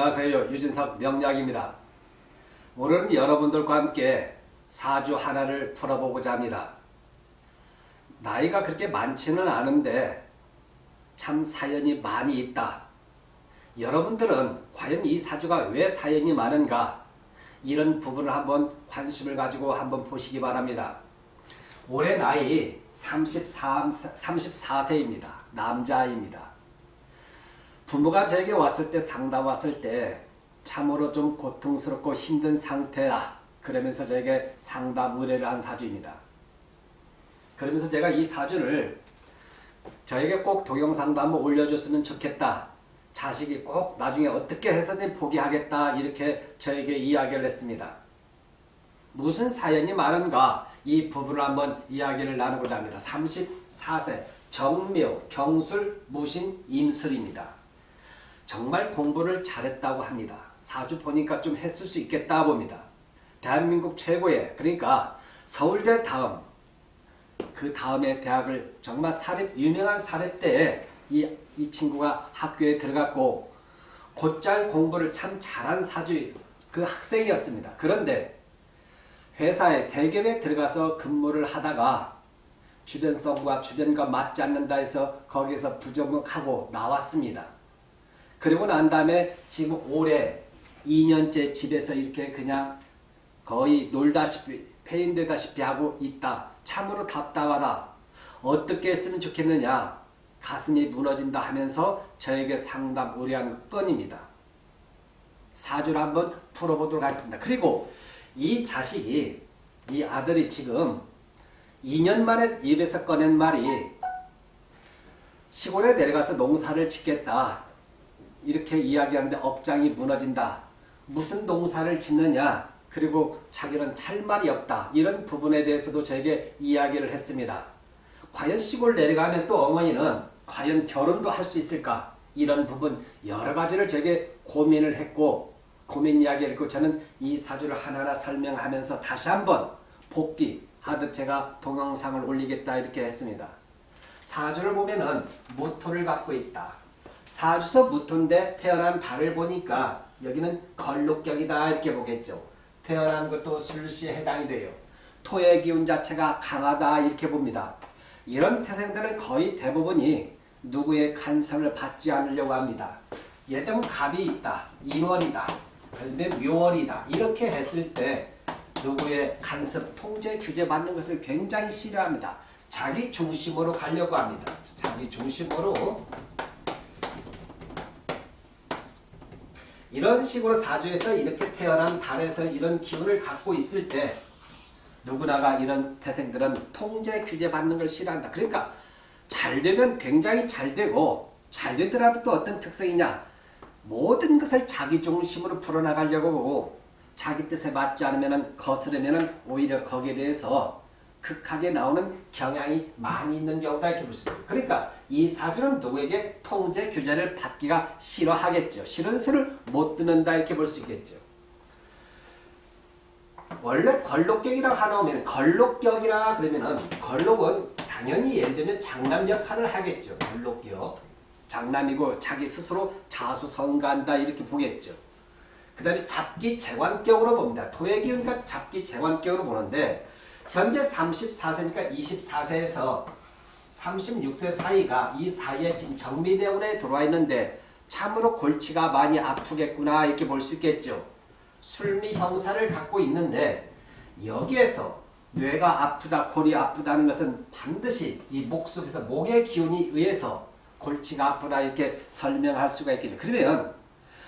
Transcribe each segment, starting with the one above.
안녕하세요. 유진석 명약입니다 오늘은 여러분들과 함께 사주 하나를 풀어보고자 합니다. 나이가 그렇게 많지는 않은데 참 사연이 많이 있다. 여러분들은 과연 이 사주가 왜 사연이 많은가 이런 부분을 한번 관심을 가지고 한번 보시기 바랍니다. 올해 나이 33, 34세입니다. 남자입니다. 부모가 저에게 왔을 때 상담 왔을 때 참으로 좀 고통스럽고 힘든 상태다. 그러면서 저에게 상담 의뢰를 한 사주입니다. 그러면서 제가 이 사주를 저에게 꼭 동영상도 한번 올려줬으면 좋겠다. 자식이 꼭 나중에 어떻게 해서든 포기하겠다. 이렇게 저에게 이야기를 했습니다. 무슨 사연이 많은가 이 부분을 한번 이야기를 나누고자 합니다. 34세 정묘, 경술, 무신, 임술입니다. 정말 공부를 잘했다고 합니다. 사주 보니까 좀 했을 수 있겠다 봅니다. 대한민국 최고의 그러니까 서울대 다음 그 다음에 대학을 정말 사립 유명한 사립대에 이, 이 친구가 학교에 들어갔고 곧잘 공부를 참 잘한 사주 그 학생이었습니다. 그런데 회사에 대기업에 들어가서 근무를 하다가 주변성과 주변과 맞지 않는다 해서 거기에서 부정하고 나왔습니다. 그리고 난 다음에 지금 올해 2년째 집에서 이렇게 그냥 거의 놀다시피 페인되다시피 하고 있다. 참으로 답답하다. 어떻게 했으면 좋겠느냐. 가슴이 무너진다 하면서 저에게 상담 의뢰한 건입니다. 사주를 한번 풀어보도록 하겠습니다. 그리고 이 자식이 이 아들이 지금 2년 만에 입에서 꺼낸 말이 시골에 내려가서 농사를 짓겠다. 이렇게 이야기하는데 업장이 무너진다. 무슨 농사를 짓느냐 그리고 자기는 할 말이 없다. 이런 부분에 대해서도 저에게 이야기를 했습니다. 과연 시골 내려가면 또 어머니는 과연 결혼도 할 수 있을까? 이런 부분 여러 가지를 제게 고민을 했고 고민 이야기를 했고 저는 이 사주를 하나하나 설명하면서 다시 한번 복귀하듯 제가 동영상을 올리겠다 이렇게 했습니다. 사주를 보면은 무토를 갖고 있다. 사주서 무토인데 태어난 달을 보니까 여기는 걸록격이다 이렇게 보겠죠. 태어난 것도 술시에 해당이 돼요. 토의 기운 자체가 강하다 이렇게 봅니다. 이런 태생들은 거의 대부분이 누구의 간섭을 받지 않으려고 합니다. 예를 들면 갑이 있다. 인월이다. 그다음에 묘월이다. 이렇게 했을 때 누구의 간섭, 통제, 규제 받는 것을 굉장히 싫어합니다. 자기 중심으로 가려고 합니다. 자기 중심으로 이런 식으로 사주에서 이렇게 태어난 달에서 이런 기운을 갖고 있을 때 누구나가 이런 태생들은 통제 규제 받는 걸 싫어한다. 그러니까 잘 되면 굉장히 잘 되고 잘 되더라도 또 어떤 특성이냐 모든 것을 자기 중심으로 풀어나가려고 하고 자기 뜻에 맞지 않으면 거스르면 오히려 거기에 대해서 극하게 나오는 경향이 많이 있는 경우다 이렇게 볼 수 있습니다. 그러니까 이 사주는 누구에게 통제 규제를 받기가 싫어하겠죠. 싫은 수를 못 듣는다 이렇게 볼 수 있겠죠. 원래 걸록격이라고 하나 오면 걸록격이라 그러면은 걸록은 당연히 예를 들면 장남 역할을 하겠죠. 걸록격. 장남이고 자기 스스로 자수성가한다 이렇게 보겠죠. 그 다음에 잡기 재관격으로 봅니다. 토의 기운과 잡기 재관격으로 보는데 현재 34세니까 24세에서 36세 사이가 이 사이에 지금 정미대운에 들어와 있는데 참으로 골치가 많이 아프겠구나 이렇게 볼 수 있겠죠. 술미 형사를 갖고 있는데 여기에서 뇌가 아프다 골이 아프다는 것은 반드시 이 목 속에서 목의 기운이 의해서 골치가 아프다 이렇게 설명할 수가 있겠죠. 그러면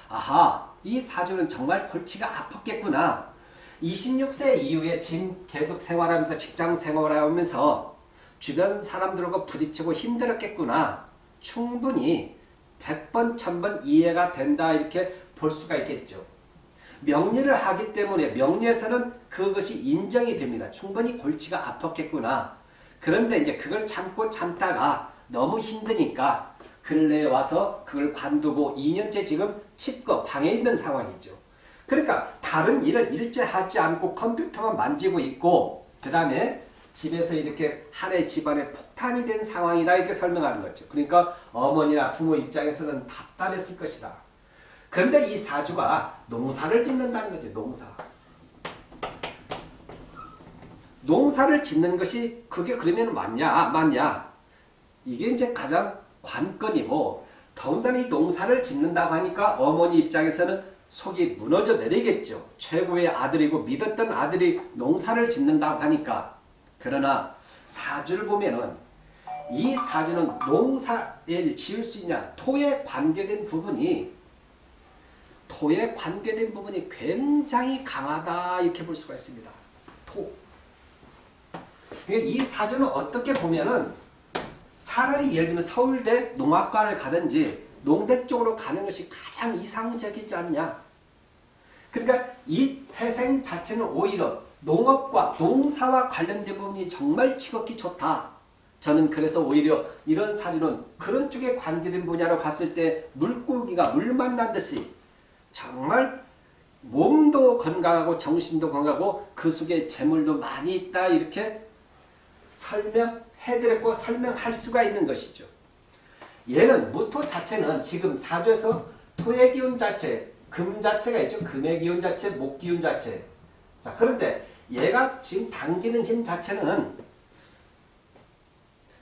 아하 이 사주는 정말 골치가 아팠겠구나 26세 이후에 지금 계속 생활하면서 직장 생활하면서 주변 사람들과 부딪히고 힘들었겠구나. 충분히 100번, 1000번 이해가 된다 이렇게 볼 수가 있겠죠. 명리를 하기 때문에 명리에서는 그것이 인정이 됩니다. 충분히 골치가 아팠겠구나. 그런데 이제 그걸 참고 참다가 너무 힘드니까 근래에 와서 그걸 관두고 2년째 지금 칩거 방에 있는 상황이죠. 그러니까 다른 일을 일제 하지 않고 컴퓨터만 만지고 있고 그 다음에 집에서 이렇게 한해 집안에 폭탄이 된 상황이다 이렇게 설명하는 거죠. 그러니까 어머니나 부모 입장에서는 답답했을 것이다. 그런데 이 사주가 농사를 짓는다는 거죠. 농사. 농사를 짓는 것이 그게 그러면 맞냐 맞냐 이게 이제 가장 관건이고 더군다나 이 농사를 짓는다고 하니까 어머니 입장에서는 속이 무너져 내리겠죠. 최고의 아들이고 믿었던 아들이 농사를 짓는다고 하니까 그러나 사주를 보면은 이 사주는 농사를 지을 수 있냐 토에 관계된 부분이 토에 관계된 부분이 굉장히 강하다 이렇게 볼 수가 있습니다. 토. 그러니까 이 사주는 어떻게 보면은 차라리 예를 들면 서울대 농학과를 가든지 농대 쪽으로 가는 것이 가장 이상적이지 않냐. 그러니까 이 태생 자체는 오히려 농업과 농사와 관련된 부분이 정말 지극히 좋다. 저는 그래서 오히려 이런 사주는 그런 쪽에 관계된 분야로 갔을 때 물고기가 물 만난 듯이 정말 몸도 건강하고 정신도 건강하고 그 속에 재물도 많이 있다 이렇게 설명해드렸고 설명할 수가 있는 것이죠. 얘는 무토 자체는 지금 사주에서 토의 기운 자체, 금 자체가 있죠. 금의 기운 자체, 목 기운 자체. 자 그런데 얘가 지금 당기는 힘 자체는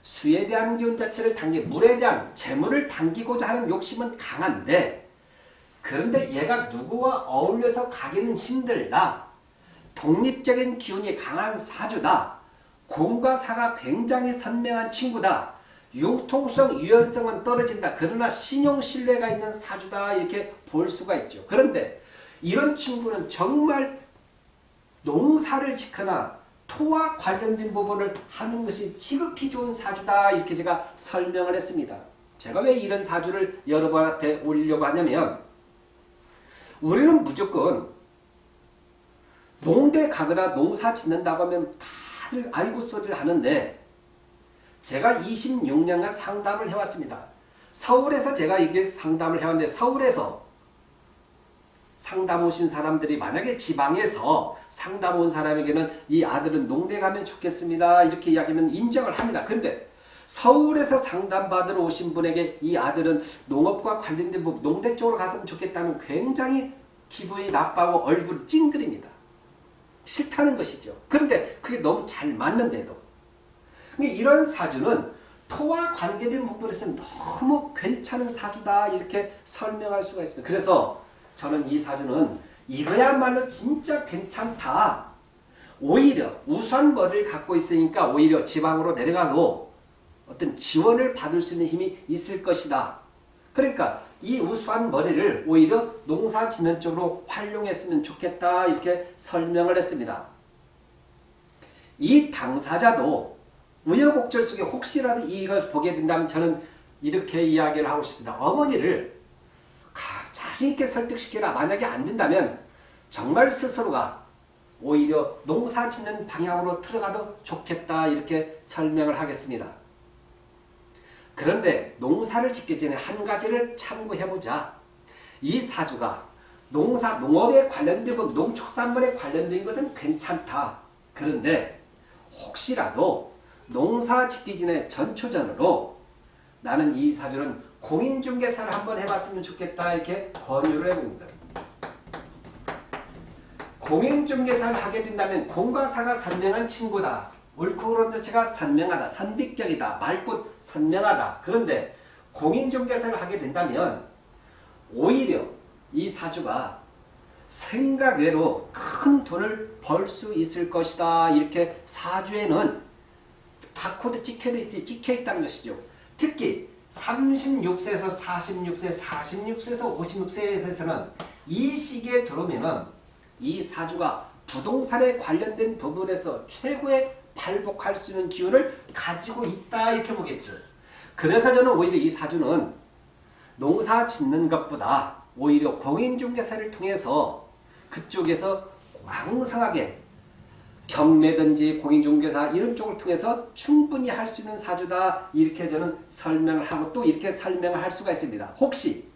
수에 대한 기운 자체를 당기, 물에 대한 재물을 당기고자 하는 욕심은 강한데 그런데 얘가 누구와 어울려서 가기는 힘들다. 독립적인 기운이 강한 사주다. 공과 사가 굉장히 선명한 친구다. 융통성, 유연성은 떨어진다. 그러나 신용, 신뢰가 있는 사주다. 이렇게 볼 수가 있죠. 그런데 이런 친구는 정말 농사를 짓거나 토와 관련된 부분을 하는 것이 지극히 좋은 사주다. 이렇게 제가 설명을 했습니다. 제가 왜 이런 사주를 여러분 앞에 올리려고 하냐면 우리는 무조건 농대 가거나 농사 짓는다고 하면 다들 알고 소리를 하는데 제가 26년간 상담을 해왔습니다. 서울에서 제가 이게 상담을 해왔는데 서울에서 상담 오신 사람들이 만약에 지방에서 상담 온 사람에게는 이 아들은 농대 가면 좋겠습니다. 이렇게 이야기하면 인정을 합니다. 근데 서울에서 상담받으러 오신 분에게 이 아들은 농업과 관련된 부분, 농대 쪽으로 갔으면 좋겠다면 굉장히 기분이 나빠하고 얼굴이 찡그립니다. 싫다는 것이죠. 그런데 그게 너무 잘 맞는데도. 이런 사주는 토와 관계된 부분에서 너무 괜찮은 사주다 이렇게 설명할 수가 있습니다. 그래서 저는 이 사주는 이거야말로 진짜 괜찮다. 오히려 우수한 머리를 갖고 있으니까 오히려 지방으로 내려가도 어떤 지원을 받을 수 있는 힘이 있을 것이다. 그러니까 이 우수한 머리를 오히려 농사 짓는 쪽으로 활용했으면 좋겠다 이렇게 설명을 했습니다. 이 당사자도 우여곡절 속에 혹시라도 이걸 보게 된다면 저는 이렇게 이야기를 하고 싶습니다. 어머니를 자신있게 설득시키라. 만약에 안 된다면 정말 스스로가 오히려 농사 짓는 방향으로 들어가도 좋겠다 이렇게 설명을 하겠습니다. 그런데 농사를 짓기 전에 한 가지를 참고해보자. 이 사주가 농사, 농업에 관련된 것, 농축산물에 관련된 것은 괜찮다. 그런데 혹시라도 농사 짓기 전에 전초전으로 나는 이 사주는 공인중개사를 한번 해봤으면 좋겠다 이렇게 권유를 해봅니다. 공인중개사를 하게 된다면 공과 사가 선명한 친구다. 옳고 그름 자체가 선명하다. 선비격이다. 맑고 선명하다. 그런데 공인중개사를 하게 된다면 오히려 이 사주가 생각 외로 큰 돈을 벌 수 있을 것이다. 이렇게 사주에는 바코드 찍혀, 찍혀 있다는 것이죠. 특히 36세에서 46세, 46세에서 56세에 대해서는 이 시기에 들어오면은 이 사주가 부동산에 관련된 부분에서 최고의 발복할 수 있는 기운을 가지고 있다 이렇게 보겠죠. 그래서 저는 오히려 이 사주는 농사 짓는 것보다 오히려 공인중개사를 통해서 그쪽에서 왕성하게 경매든지 공인중개사 이런 쪽을 통해서 충분히 할 수 있는 사주다 이렇게 저는 설명을 하고 또 이렇게 설명을 할 수가 있습니다. 혹시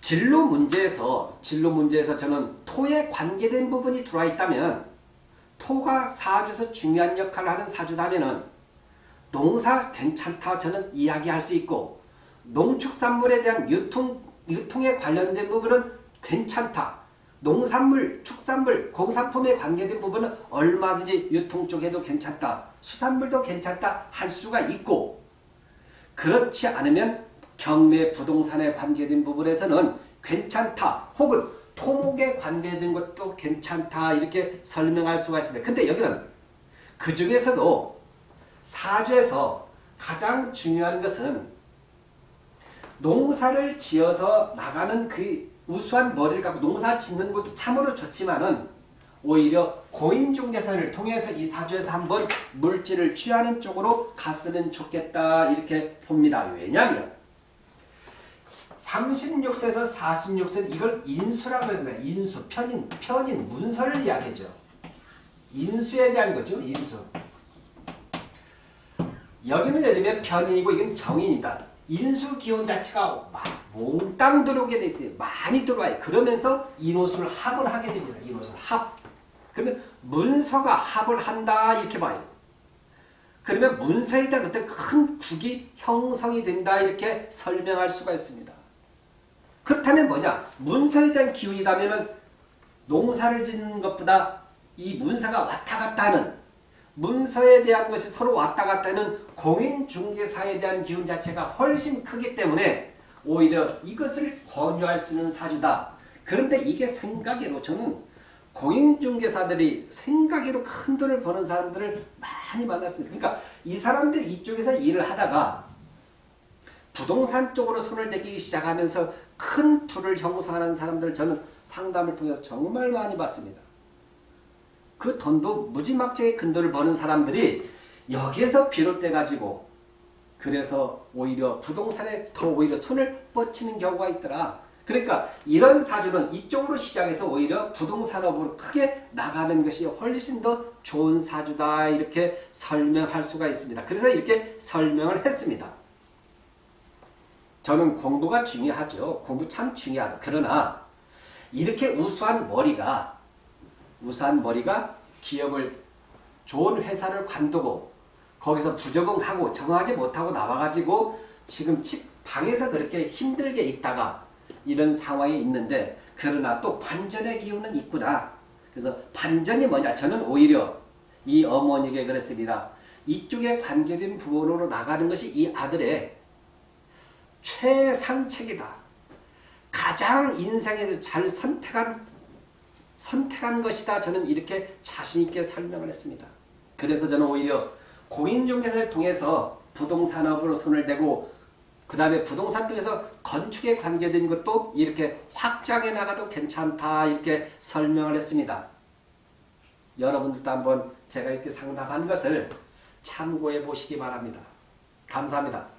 진로 문제에서 진로 문제에서 저는 토에 관계된 부분이 들어와 있다면 토가 사주에서 중요한 역할을 하는 사주다면은 농사 괜찮다 저는 이야기할 수 있고 농축산물에 대한 유통, 유통에 관련된 부분은 괜찮다. 농산물, 축산물, 공산품에 관계된 부분은 얼마든지 유통 쪽에도 괜찮다. 수산물도 괜찮다 할 수가 있고 그렇지 않으면 경매 부동산에 관계된 부분에서는 괜찮다 혹은 토목에 관계된 것도 괜찮다 이렇게 설명할 수가 있습니다. 근데 여기는 그 중에서도 사주에서 가장 중요한 것은 농사를 지어서 나가는 그 우수한 머리를 갖고 농사 짓는 것도 참으로 좋지만은 오히려 고인중개사를 통해서 이 사주에서 한번 물질을 취하는 쪽으로 갔으면 좋겠다 이렇게 봅니다. 왜냐하면 36세에서 46세 이걸 인수라고 합니다. 인수, 편인, 편인, 문서를 이야기하죠. 인수에 대한 거죠. 인수. 여기는 예를 들면 편인이고 이건 정인이다. 인수 기운 자체가 막 몽땅 들어오게 돼 있어요. 많이 들어와요. 그러면서 인호수를 합을 하게 됩니다. 인호수를 합. 그러면 문서가 합을 한다 이렇게 봐요. 그러면 문서에 대한 어떤 큰 국이 형성이 된다 이렇게 설명할 수가 있습니다. 그렇다면 뭐냐? 문서에 대한 기운이라면 농사를 짓는 것보다 이 문서가 왔다 갔다 하는 문서에 대한 것이 서로 왔다 갔다 하는 공인중개사에 대한 기운 자체가 훨씬 크기 때문에 오히려 이것을 권유할 수 있는 사주다. 그런데 이게 생각으로 저는 공인중개사들이 생각으로 큰 돈을 버는 사람들을 많이 만났습니다. 그러니까 이 사람들이 이쪽에서 일을 하다가 부동산 쪽으로 손을 대기 시작하면서 큰 부를 형성하는 사람들 저는 상담을 통해서 정말 많이 봤습니다. 그 돈도 무지막지하게 큰 돈을 버는 사람들이 여기에서 비롯돼 가지고 그래서 오히려 부동산에 더 오히려 손을 뻗치는 경우가 있더라. 그러니까 이런 사주는 이쪽으로 시작해서 오히려 부동산업으로 크게 나가는 것이 훨씬 더 좋은 사주다 이렇게 설명할 수가 있습니다. 그래서 이렇게 설명을 했습니다. 저는 공부가 중요하죠. 공부 참 중요하다. 그러나 이렇게 우수한 머리가 우수한 머리가 기업을 좋은 회사를 관두고 거기서 부적응하고 정하지 못하고 나와가지고 지금 집 방에서 그렇게 힘들게 있다가 이런 상황이 있는데 그러나 또 반전의 기운은 있구나. 그래서 반전이 뭐냐? 저는 오히려 이 어머니에게 그랬습니다. 이쪽에 관계된 부분으로 나가는 것이 이 아들의 최상책이다. 가장 인생에서 잘 선택한 선택한 것이다. 저는 이렇게 자신있게 설명을 했습니다. 그래서 저는 오히려 공인중개사를 통해서 부동산업으로 손을 대고 그 다음에 부동산 쪽에서 건축에 관계된 것도 이렇게 확장해 나가도 괜찮다 이렇게 설명을 했습니다. 여러분들도 한번 제가 이렇게 상담한 것을 참고해 보시기 바랍니다. 감사합니다.